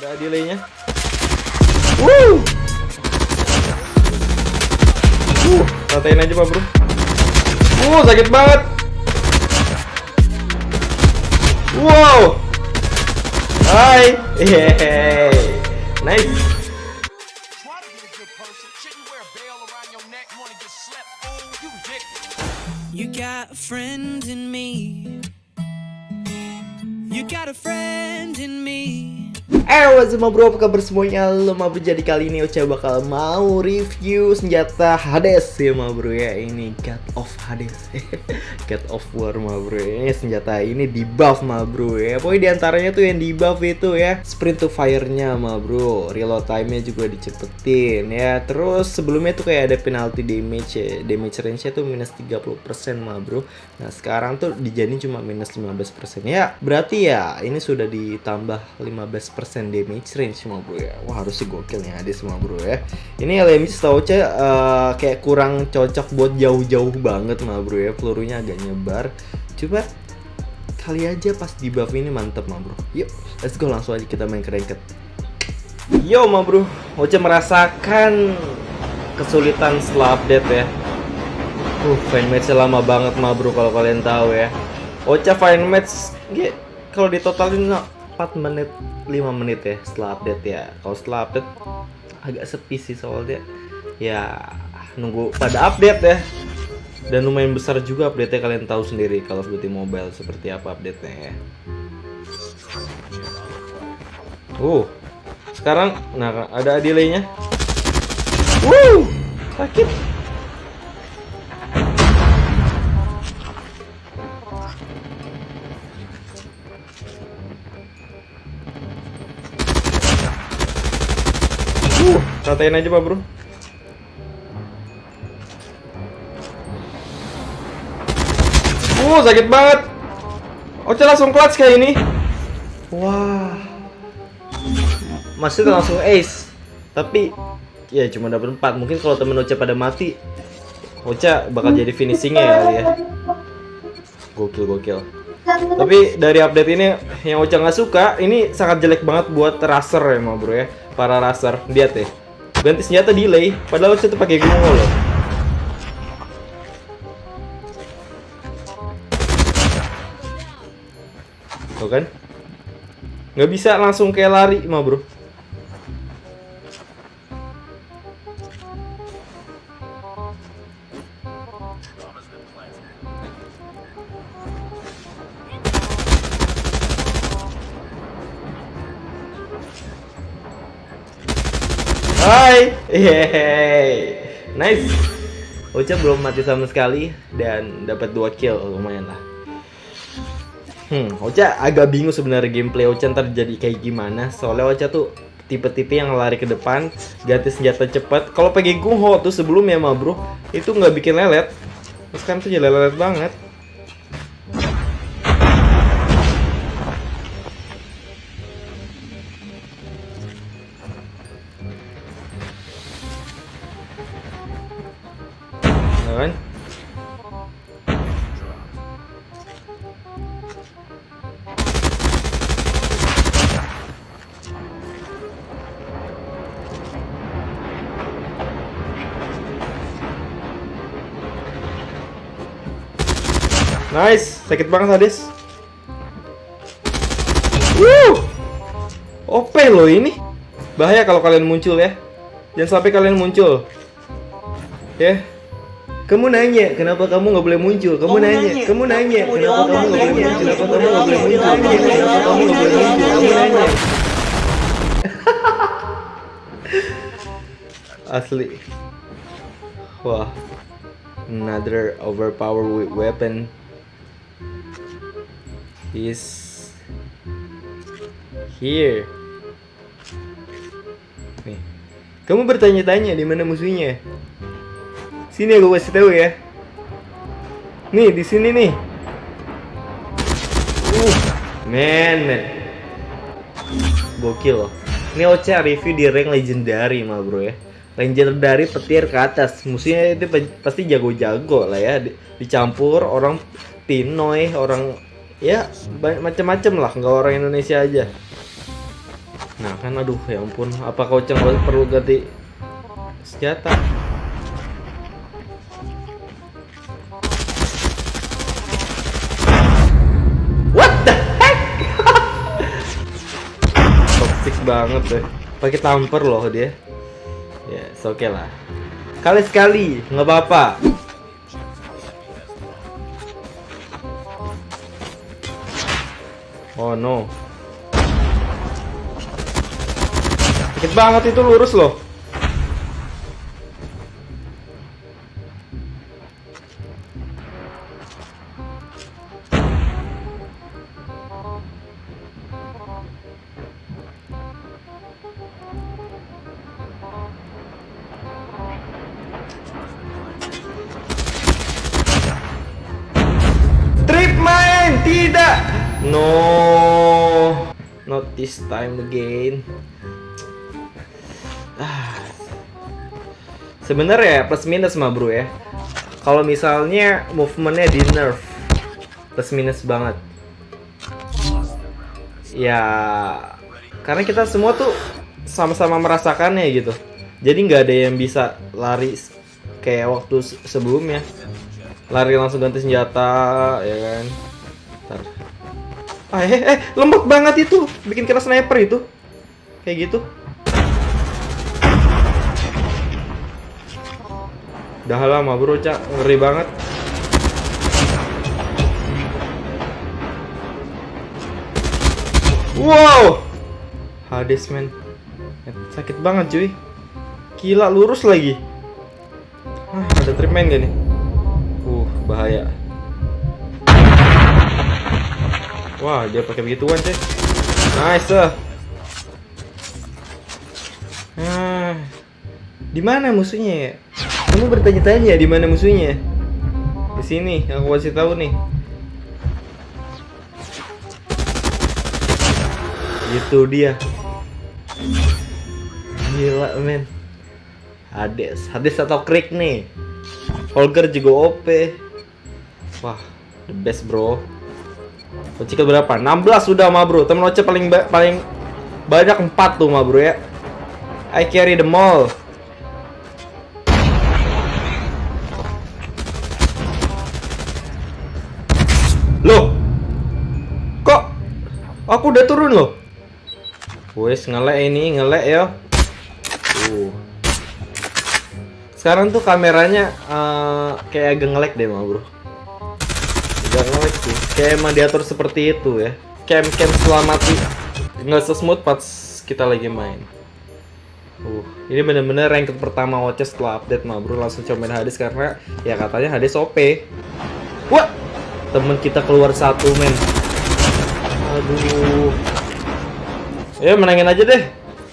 Ada delaynya. Woo! Uh, ratain aja pak bro. Uh, sakit banget. Wow. Hai. Yeay. Nice. You got a friend in me. You got a friend. Eh, what's up bro, apa kabar semuanya? Lo ma bro, jadi kali ini Ocha bakal mau review senjata Hades ya ma bro ya. Ini God of Hades. God of War ma bro Ini senjata ini di buff ma bro ya. Pokoknya di antaranya tuh yang di buff itu ya. Sprint to fire-nya ma bro. Reload time-nya juga dicepetin ya. Terus sebelumnya tuh kayak ada penalty damage ya. Damage range-nya tuh minus 30% ma bro. Nah sekarang tuh dijadiin cuma minus 15% Ya. Berarti ya ini sudah ditambah 15% damage range semua bro ya. Wah harusnya gokil nih ada semua bro ya. Ini LMG setahu saya eh, kayak kurang cocok buat jauh-jauh banget mah bro ya. Pelurunya agak nyebar. Coba kali aja pas di buff ini mantep mah bro. Yuk let's go langsung aja kita main ke ranked Yo mah bro. Oce merasakan kesulitan setelah update ya. Uh, fine match lama banget mah bro kalau kalian tahu ya. Ocha match kalau ditotalin 4 menit 5 menit ya setelah update ya. Kalau setelah update agak sepi sih soalnya ya nunggu pada update ya. Dan lumayan besar juga update-nya kalian tahu sendiri kalau Duty Mobile seperti apa update-nya ya. Uh, sekarang nah ada delay-nya. Wuh, sakit. Ratain aja pak bro. Uh, sakit banget. Oce langsung clutch kayak ini. Wah. Masih langsung ace. Tapi ya cuma dapat 4. Mungkin kalau temen Oce pada mati, Oce bakal jadi finishingnya ya kali ya. Gokil gokil. Tapi dari update ini yang Ocha nggak suka, ini sangat jelek banget buat racer ya, ma bro ya. Para racer, lihat ya. Ganti senjata delay, padahal Ocha tuh pakai gunung loh. Tuh kan? Nggak bisa langsung kayak lari, ma bro. Hai, yeay, nice. Ocha belum mati sama sekali dan dapat dua kill, lumayan lah. Hmm, Ocha agak bingung sebenarnya gameplay Ocha ntar jadi kayak gimana. Soalnya Ocha tuh tipe-tipe yang lari ke depan, ganti senjata cepat. Kalau pakai Gungho tuh sebelumnya mah bro, itu nggak bikin lelet. Terus kan tuh jadi lelet banget. Nice, sakit banget Hades. Wuh, OP loh ini. Bahaya kalau kalian muncul ya. Jangan sampai kalian muncul. Ya. Kamu nanya, kenapa kamu nggak boleh muncul? Kamu, nanya, kamu nanya, kenapa kamu nggak boleh muncul? Kenapa kamu nggak boleh muncul? Kenapa kamu nggak boleh muncul? Kamu nanya. Asli. Wah. Another overpowered weapon is here. Nih. Kamu bertanya-tanya di mana musuhnya? Sini aku kasih tahu ya. Nih di sini nih. Uh, men, men. Gokil loh. Ini Ocha review di rank legendary mah bro ya. Legendary petir ke atas. Musuhnya itu pa- pasti jago-jago lah ya. Di- Dicampur orang Pinoy, orang ya macam-macam lah, nggak orang Indonesia aja. Nah kan aduh ya ampun, apa kau ceng perlu ganti senjata? What the heck? Toxic banget deh. Pakai tamper loh dia. Ya, yes, oke lah. Kali sekali, nggak apa-apa. Oh no. Sakit banget itu lurus loh. Trip tidak. No, this time again. Ah. Sebenarnya plus minus mah bro ya. Kalau misalnya movementnya di nerf, plus minus banget. Ya, karena kita semua tuh sama-sama merasakannya gitu. Jadi nggak ada yang bisa lari kayak waktu se- sebelumnya. Lari langsung ganti senjata, ya kan. Ntar. Ah, eh, eh, lembut banget itu. Bikin kira sniper itu. Kayak gitu. Dah lama bro, Cak. Ngeri banget. Wow! Hades, men. Sakit banget, cuy. Gila, lurus lagi. Ah, ada trip main gak nih? Uh, bahaya. Wah, dia pakai begituan, cuy. Nice. ah. Ah, di mana musuhnya ya? Kamu bertanya-tanya di mana musuhnya? Di sini, aku kasih tahu nih. Itu dia. Gila, men. Hades, Hades atau Krik nih. Holger juga OP. Wah, the best, bro. Kocikal berapa? 16 sudah mah, bro. Temen Oce paling ba- paling banyak 4 tuh mah, bro ya. I carry the mall. Loh. Kok aku udah turun loh? Wes ngelek ini, ngelek ya. Uh. Sekarang tuh kameranya eh, kayak agak ngelek deh mah, Bro. Agak ngelek sih. Kayak emang diatur seperti itu ya. Cam-cam selamati nggak sesmooth pas kita lagi main. Uh, ini bener-bener rank pertama watch setelah update mah bro langsung cobain Hades karena ya katanya Hades OP. Wah, temen kita keluar satu men. Aduh. Ya menangin aja deh.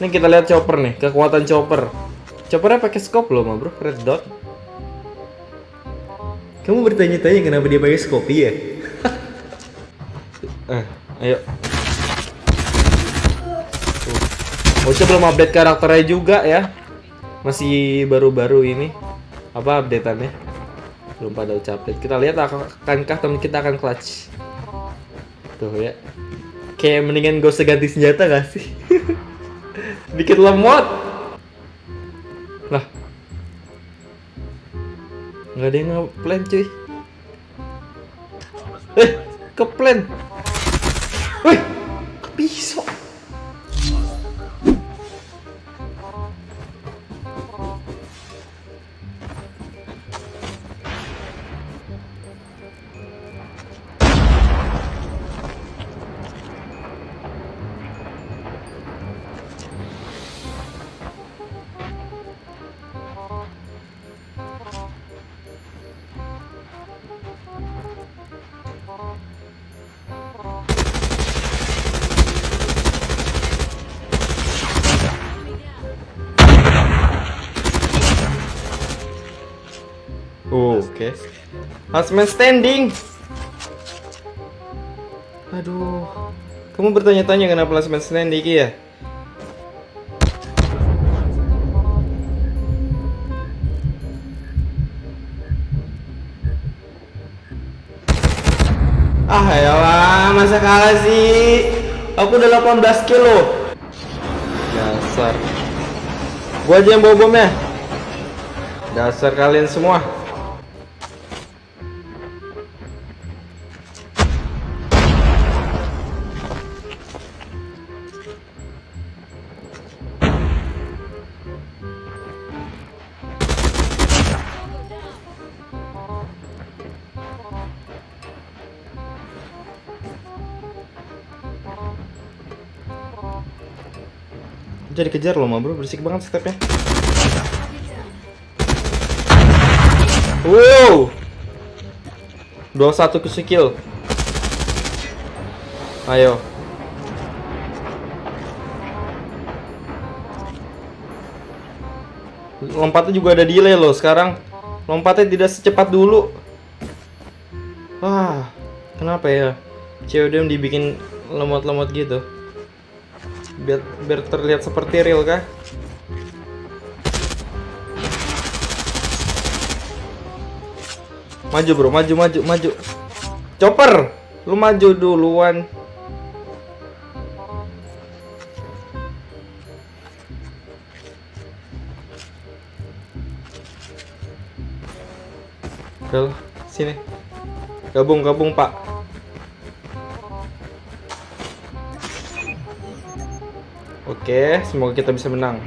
Ini kita lihat chopper nih, kekuatan chopper. Choppernya pakai scope loh mah bro, red dot. Kamu bertanya-tanya kenapa dia pakai scope ya? eh, ayo. Oce belum update karakternya juga ya. Masih baru-baru ini. Apa updateannya? Belum pada update. Kita lihat ak- akankah teman kita akan clutch. Tuh ya. Kayak mendingan gak usah ganti senjata gak sih? Dikit lemot. Nggak ada yang nge-plan cuy. Eh, ke plan. Wih, Oke. Last man standing. Aduh. Kamu bertanya-tanya kenapa last man standing ya? Ah ya masa kalah sih? Aku udah 18 kilo. Dasar. Gua aja yang bawa bomnya. Dasar kalian semua. Jadi kejar loh, bro. Berisik banget stepnya. Wow. 21 ke skill. Ayo. Lompatnya juga ada delay loh sekarang. Lompatnya tidak secepat dulu. Wah, kenapa ya? CODM dibikin lemot-lemot gitu. Biar biar terlihat seperti real kah? Maju bro, maju, maju, maju. Chopper, lu maju duluan. Sini. Gabung, gabung pak. Oke, semoga kita bisa menang.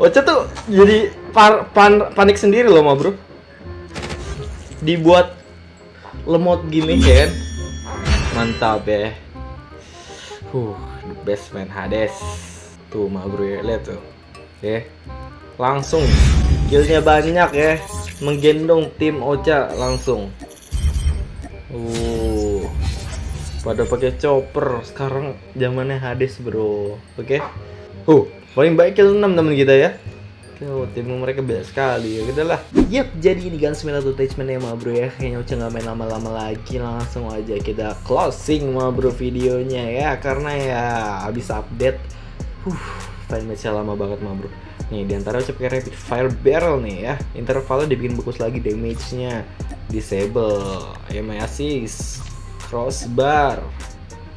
Ocha tuh jadi par- pan- panik sendiri loh, ma bro. Dibuat lemot gini kan. Mantap ya. Huh, the best man Hades. Tuh, ma bro ya, lihat tuh. Oke. Langsung killnya banyak ya. Menggendong tim Ocha langsung. Uh. Pada pakai chopper. Sekarang zamannya Hades, Bro. Oke. Uh, paling baik kill 6 teman kita ya. Oh, tim mereka beda sekali. Ya udah lah. Yap, jadi ini kan 9 attachment ya ma bro ya. Kayaknya udah nggak main lama-lama lagi. Langsung aja kita closing ma bro videonya ya. Karena ya habis update Huh, file match lama banget ma bro. Nih, di antara ucap pakai rapid fire barrel nih ya. Intervalnya dibikin bagus lagi damage-nya. Disable, MI assist Crossbar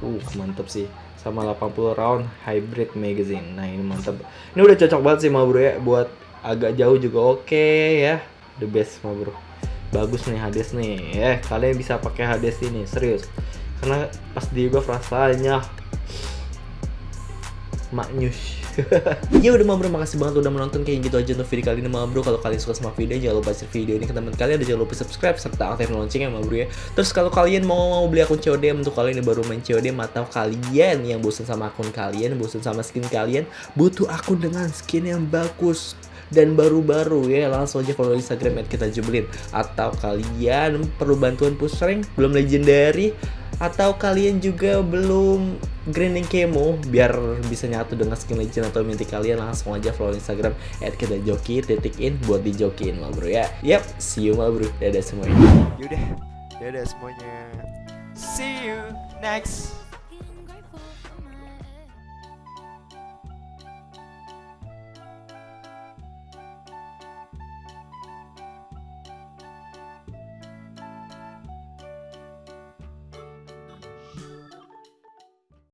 Uh, mantep sih sama 80 round hybrid magazine. Nah, ini mantap. Ini udah cocok banget sih, bro ya, buat agak jauh juga oke ya. The best, bro. Bagus nih Hades nih. Eh, kalian bisa pakai Hades ini, serius. Karena pas di rasanya maknyus. ya udah ma bro, makasih banget udah menonton kayak gitu aja untuk video kali ini ma bro. Kalau kalian suka sama video, jangan lupa share video ini ke teman kalian dan jangan lupa subscribe serta aktifin loncengnya ma bro ya. Terus kalau kalian mau mau beli akun COD untuk kalian yang baru main COD atau kalian yang bosan sama akun kalian, bosan sama skin kalian, butuh akun dengan skin yang bagus dan baru-baru ya langsung aja follow Instagram kita jebelin atau kalian perlu bantuan push rank belum legendary atau kalian juga belum grinding kemo biar bisa nyatu dengan skin legend atau minti kalian langsung aja follow Instagram at kita joki titik in buat dijokin mal bro ya. Yap see you mal bro. Dadah semuanya. Yaudah, dadah semuanya. See you next